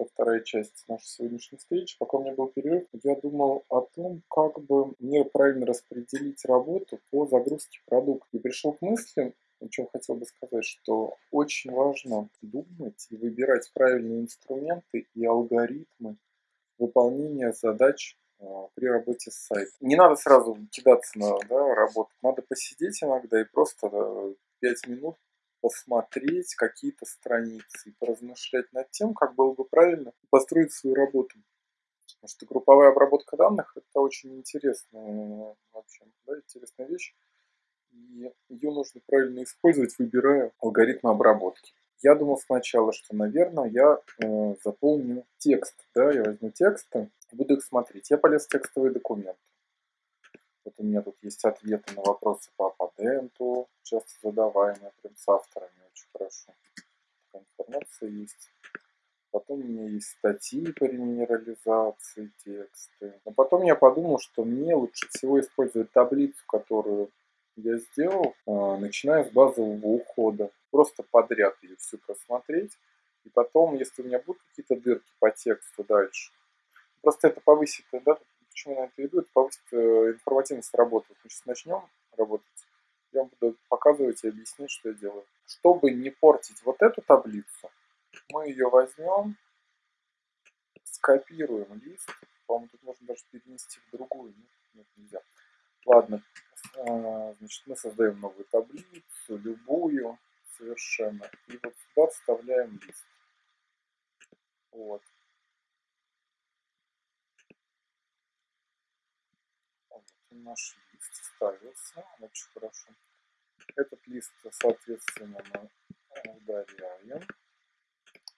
это вторая часть нашей сегодняшней встречи. Пока у меня был перерыв, я думал о том, как бы мне правильно распределить работу по загрузке продукта. И пришел к мысли, о чем хотел бы сказать, что очень важно думать и выбирать правильные инструменты и алгоритмы выполнения задач а, при работе с сайтом. Не надо сразу кидаться на да, работу, надо посидеть иногда и просто 5 минут посмотреть какие-то страницы поразмышлять над тем, как было бы правильно построить свою работу. Потому что групповая обработка данных – это очень интересная, вообще, да, интересная вещь. И ее нужно правильно использовать, выбирая алгоритмы обработки. Я думал сначала, что, наверное, я э, заполню текст. Да, я возьму тексты и буду их смотреть. Я полез в текстовые документы. Вот у меня тут есть ответы на вопросы по аппаденту, часто задаваемые прям с авторами, очень хорошо. Информация есть. Потом у меня есть статьи по реминерализации, тексты. Но потом я подумал, что мне лучше всего использовать таблицу, которую я сделал, а, начиная с базового ухода. Просто подряд ее всю просмотреть. И потом, если у меня будут какие-то дырки по тексту дальше, просто это повысит, да, почему на это иду, это повысит э, информативность работы. Мы сейчас начнем работать, я буду показывать и объяснить, что я делаю. Чтобы не портить вот эту таблицу, мы ее возьмем, скопируем лист, по-моему, тут можно даже перенести в другую, нет, нет нельзя. Ладно, а, значит, мы создаем новую таблицу, любую совершенно, и вот сюда вставляем лист. Вот. наш лист ставился, очень хорошо. Этот лист, соответственно, мы удаляем,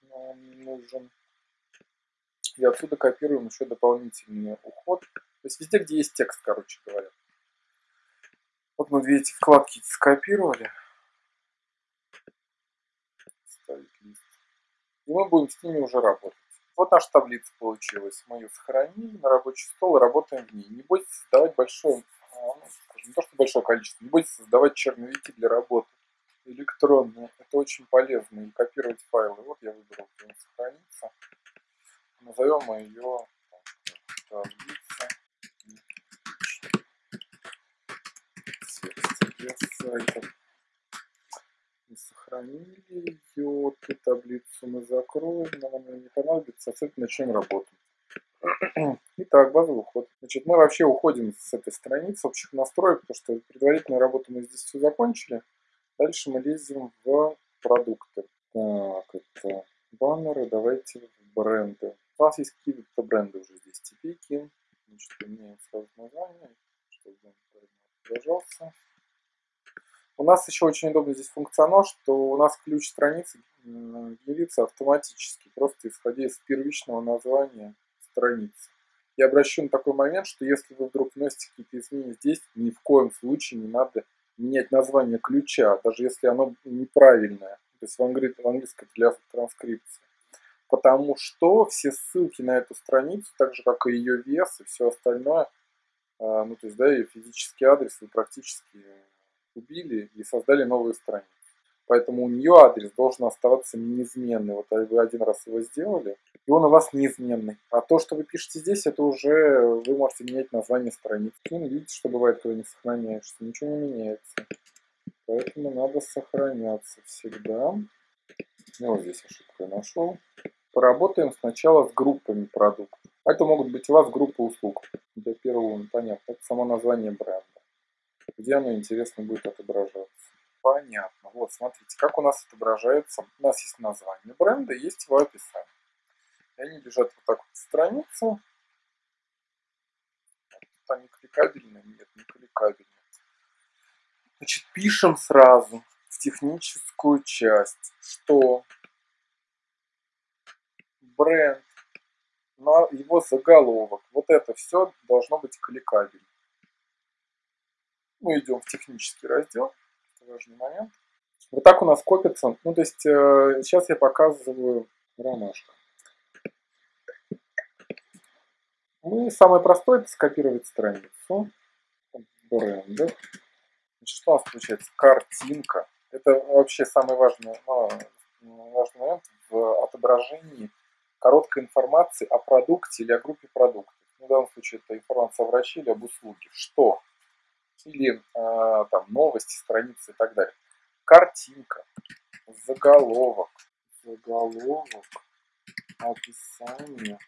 но он не нужен. И отсюда копируем еще дополнительный уход. То есть везде, где есть текст, короче говоря. Вот мы две эти вкладки скопировали. И мы будем с ними уже работать. Вот наша таблица получилась. Мы ее сохранили на рабочий стол и работаем в ней. Не бойтесь создавать большое, а, ну, не то что большое количество, не бойтесь создавать черновики для работы электронные. Это очень полезно. И копировать файлы. Вот я выбрал, где он сохранится. Назовем мы ее таблица. Сайта сохранили ее, эту таблицу мы закроем, нам она не понадобится, а этим начнем работу. Итак, базовый уход. Значит, мы вообще уходим с этой страницы общих настроек, потому что предварительную работу мы здесь все закончили. Дальше мы лезем в продукты. Так, это баннеры, давайте в бренды. У нас есть какие-то бренды уже здесь. Типики. Значит, меняем сразу название, чтобы он отображался. У нас еще очень удобно здесь функционал, что у нас ключ страницы генерится автоматически, просто исходя из первичного названия страницы. Я обращу на такой момент, что если вы вдруг вносите какие-то изменения здесь, ни в коем случае не надо менять название ключа, даже если оно неправильное, то есть в, англи... в английском для транскрипции. Потому что все ссылки на эту страницу, так же как и ее вес и все остальное, а, ну то есть да, ее физический адрес вы практически убили и создали новую страницу. Поэтому у нее адрес должен оставаться неизменный. Вот вы один раз его сделали, и он у вас неизменный. А то, что вы пишете здесь, это уже вы можете менять название страницы. Ну, видите, что бывает, когда не сохраняешься. Ничего не меняется. Поэтому надо сохраняться всегда. Ну, вот здесь ошибку я нашел. Поработаем сначала с группами продуктов. Это могут быть у вас группы услуг. Для первого, понятно, это само название бренда где оно, интересно, будет отображаться. Понятно. Вот, смотрите, как у нас отображается. У нас есть название бренда, есть его описание. И они лежат вот так вот странице. Тут они кликабельные? Нет, не кликабельные. Значит, пишем сразу в техническую часть, что бренд, на его заголовок, вот это все должно быть кликабельно. Мы идем в технический раздел, это важный момент. Вот так у нас копится, ну то есть э, сейчас я показываю ромашка. Мы самое простое это скопировать страницу брендов. Значит, что у нас получается? Картинка. Это вообще самый важный, ну, важный момент в отображении короткой информации о продукте или о группе продуктов. Ну, в данном случае это информация о враче или об услуге. Что? Или э, там новости, страницы и так далее. Картинка, заголовок, заголовок, описание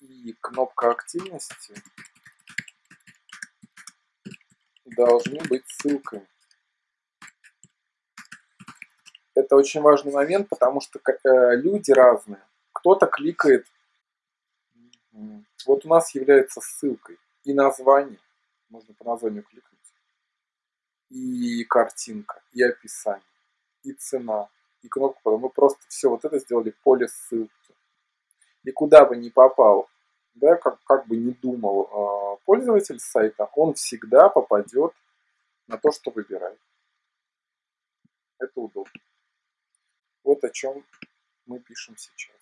и кнопка активности должны быть ссылками. Это очень важный момент, потому что э, люди разные. Кто-то кликает, вот у нас является ссылкой и название, можно по названию кликнуть, и картинка, и описание, и цена, и кнопка. Мы просто все вот это сделали поле ссылки. И куда бы ни попал, да, как, как бы ни думал э, пользователь сайта, он всегда попадет на то, что выбирает. Это удобно. Вот о чем мы пишем сейчас.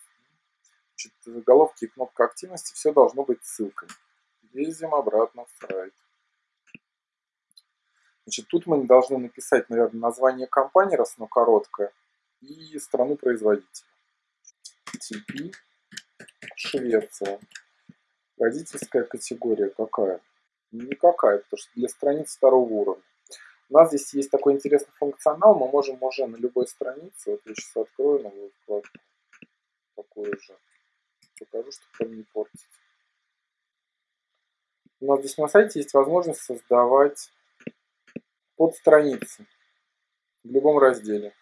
Значит, заголовки и кнопка активности, все должно быть ссылками. Лезем обратно в сайт. Значит, тут мы должны написать, наверное, название компании, раз оно короткое, и страну производителя. TP Швеция. Родительская категория какая? Никакая, потому что для страниц второго уровня. У нас здесь есть такой интересный функционал, мы можем уже на любой странице, вот я сейчас открою новую вкладку, такую же, покажу, чтобы не портить. У нас здесь на сайте есть возможность создавать подстраницы в любом разделе.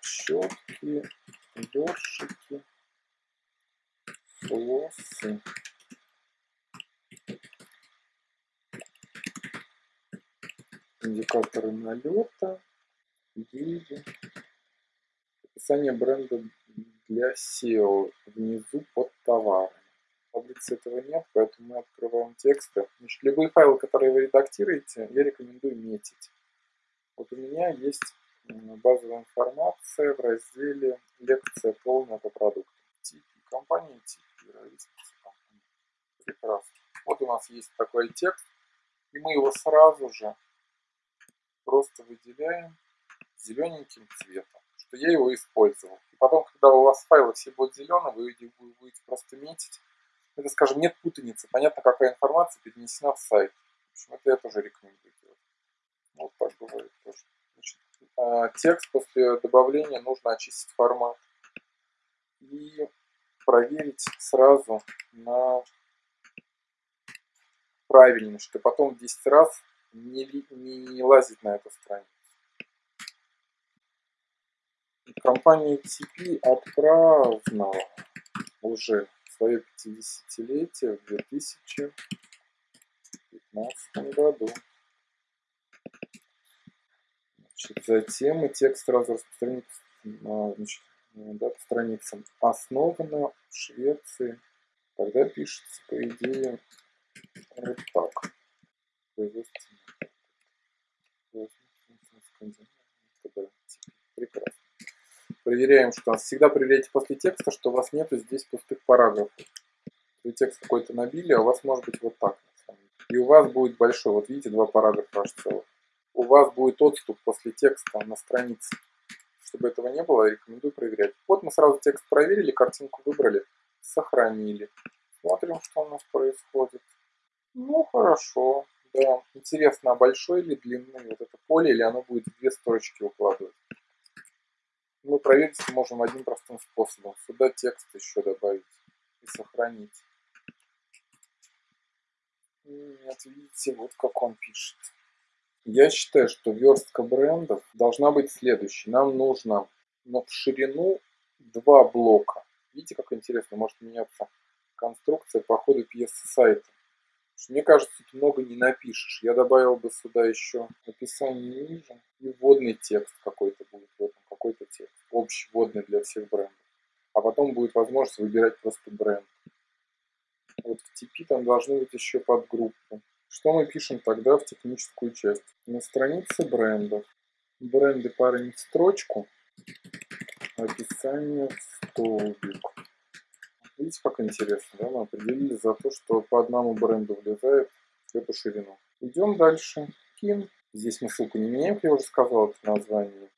Щетки, ёршики, флоссы. индикаторы налета, гильдии, описание бренда для SEO внизу под товарами. В таблице этого нет, поэтому мы открываем тексты. Значит, любые файлы, которые вы редактируете, я рекомендую метить. Вот у меня есть базовая информация в разделе «Лекция полная по продуктам». Типи компании, типи ровесницы компании. Прекрасно. Вот у нас есть такой текст, и мы его сразу же просто выделяем зелененьким цветом, что я его использовал. И потом, когда у вас файлы все будут зеленые, вы будете просто метить. Это, скажем, нет путаницы, понятно, какая информация перенесена в сайт. В общем, это я тоже рекомендую делать. Вот так бывает тоже. А, текст после добавления нужно очистить формат и проверить сразу на правильность, что потом 10 раз не, не, не лазить на эту страницу. Компания TP отпраздновала уже свое 50-летие в 2015 году. Значит, затем мы текст сразу распространить значит, да, по страницам. Основана в Швеции. Тогда пишется, по идее, вот так. Прекрасно. Проверяем, что у нас всегда проверяйте после текста, что у вас нету здесь пустых параграфов. Вы текст какой-то набили, а у вас может быть вот так. И у вас будет большой, вот видите, два параграфа аж целых. У вас будет отступ после текста на странице. Чтобы этого не было, рекомендую проверять. Вот мы сразу текст проверили, картинку выбрали, сохранили. Смотрим, что у нас происходит. Ну, хорошо. Да, интересно, а большой или длинный вот это поле, или оно будет две строчки укладывать? Мы проверить можем одним простым способом. Сюда текст еще добавить и сохранить. Нет, видите, вот как он пишет. Я считаю, что верстка брендов должна быть следующей. Нам нужно но в ширину два блока. Видите, как интересно, может меняться конструкция по ходу пьесы сайта. Мне кажется, тут много не напишешь. Я добавил бы сюда еще описание ниже и вводный текст какой-то будет в этом, какой-то текст, общий вводный для всех брендов. А потом будет возможность выбирать просто бренд. Вот в TP там должны быть еще подгруппы. Что мы пишем тогда в техническую часть? На странице брендов. Бренды парень в строчку, описание в столбик. Видите, как интересно, да? Мы определили за то, что по одному бренду влезает в эту ширину. Идем дальше. Кин. Здесь мы ссылку не меняем, как я уже сказал, это название.